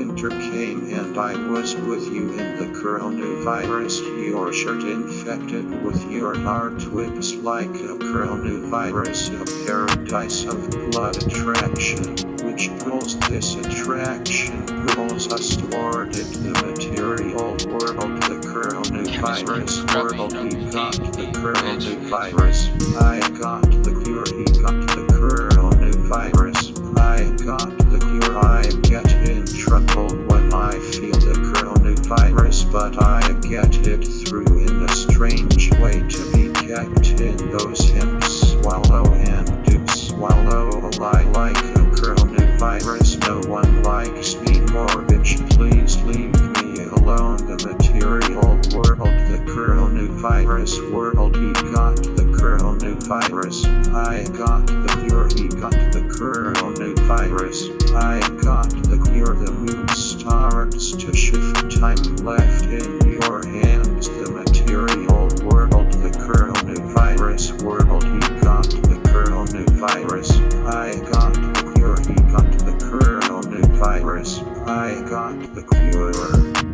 winter came and I was with you in the coronavirus. Your shirt infected with your heart whips like a coronavirus, a paradise of blood attraction, which pulls this attraction, pulls us toward it, the material world, the coronavirus world. He got the coronavirus. I got the cure. He got the coronavirus. I get in trouble when I feel the coronavirus, but I get it through in a strange way to be kept in those hips. Swallow and do swallow. I like a coronavirus. No one likes me more, bitch. Please leave me alone. The material world, the coronavirus world. He got the coronavirus. I got the cure. He got the coronavirus. I got the cure. The moon starts to shift. Time left in your hands. The material world, the coronavirus world. He got the coronavirus. I got the cure. He got the coronavirus. I got the cure.